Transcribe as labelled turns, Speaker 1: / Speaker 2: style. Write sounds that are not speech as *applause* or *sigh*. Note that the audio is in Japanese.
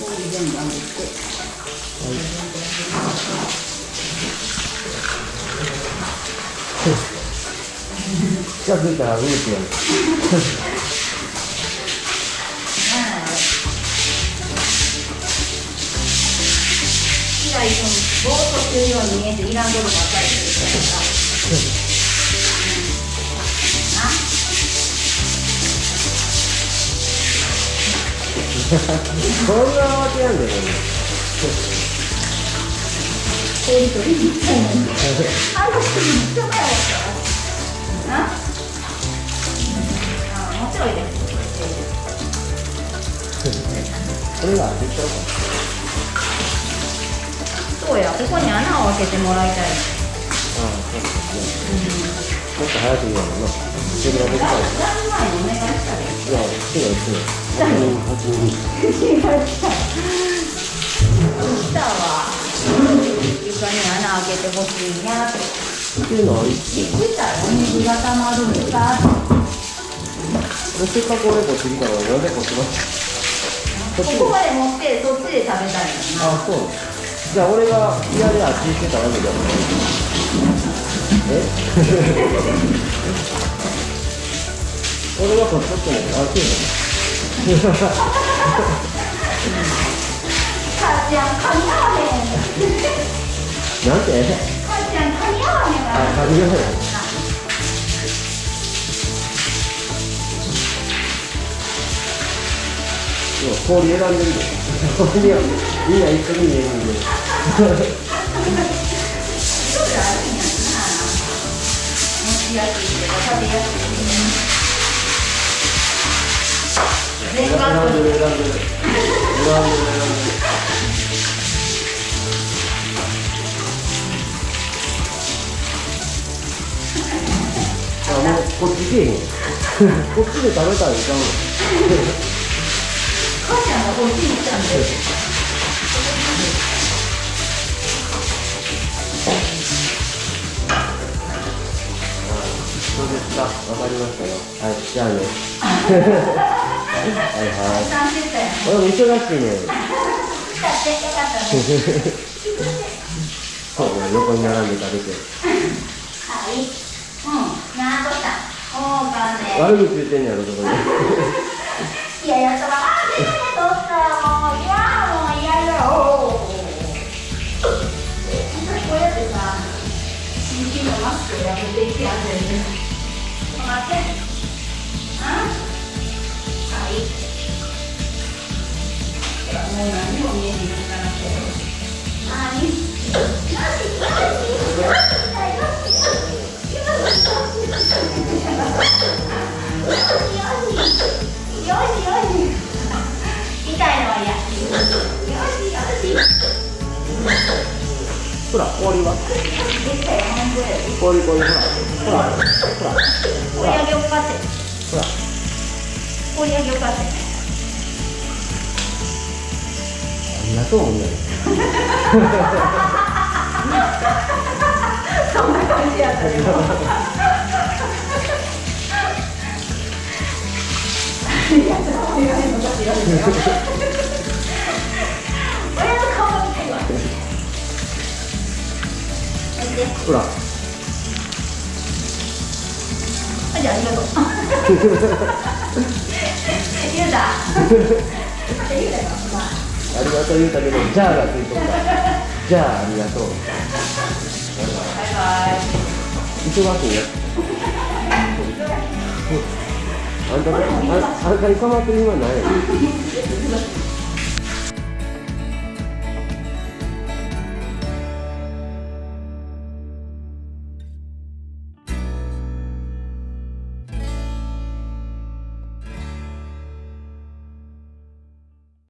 Speaker 1: 氷全部あげて。
Speaker 2: 近づいたらうんってやる
Speaker 1: 以外そのぼーっとしてるように見えてい。らんことばっかりするから
Speaker 2: こんなわけやんでね。
Speaker 1: 氷取りに行ったのに。あの人に人がやな。あ、もちろんいいです。
Speaker 2: これが当てちゃうか
Speaker 1: そうや、ここに穴を開けてもらいたい。
Speaker 2: ああそうですね。もっと早く言うのなそれができたら
Speaker 1: だいぶ前にお願いしたで。
Speaker 2: いや好きな好きな8人8人
Speaker 1: 違う来た。わ。床に穴開けてほしいなって。
Speaker 2: っていうのはいいって
Speaker 1: たらお水が溜まるんだ
Speaker 2: せっかく俺こっち来たのになんでこっちまこっ
Speaker 1: ここまで持ってそっちで食べたいのにな
Speaker 2: あそうじゃあ俺が嫌であっち行ってたわけじゃない俺はこっち行って。ないあそうな
Speaker 1: 母ちゃん噛み合わへん
Speaker 2: なんて？
Speaker 1: 母ちゃん噛み合わへん
Speaker 2: あ、
Speaker 1: わ
Speaker 2: 髪がない。今氷選んでるで。みんな一緒に見えるんで。
Speaker 1: ちょっとあるんやすいけど食べやすい。
Speaker 2: あ、もうこっち来へん。*laughs* こっちで食べたらいかん。
Speaker 1: 母ちゃんがこっちに来たんで
Speaker 2: うですか。わかりましたよ。はい、じゃあね。*laughs* はいはい。俺も忙しいね。
Speaker 1: 来たってよかったね
Speaker 2: そうね、横に並んで食べて。
Speaker 1: はいうんなんとしたおうかね
Speaker 2: 悪口言ってんねやろ、そこに。*laughs*
Speaker 1: いややったらあー出て取ったよもういやもう嫌だよ *laughs* こうやってさのマスクやめていってやってる待ってあはいほらもう何も見えへんよ
Speaker 2: ほら、氷は氷氷。ほら、ほら、
Speaker 1: 氷上げをかって
Speaker 2: あとう、ほん
Speaker 1: そんな感じやったよいやちょっとお願いの時よ親の顔見てわで
Speaker 2: ほら。
Speaker 1: あじゃあありがとう *laughs* あ
Speaker 2: りがとう言うたけど、じゃあがついとった。じゃあ、ありがとう。
Speaker 1: バイバイ
Speaker 2: 忙しいよ。あんた、ああんたに構ってる今ない。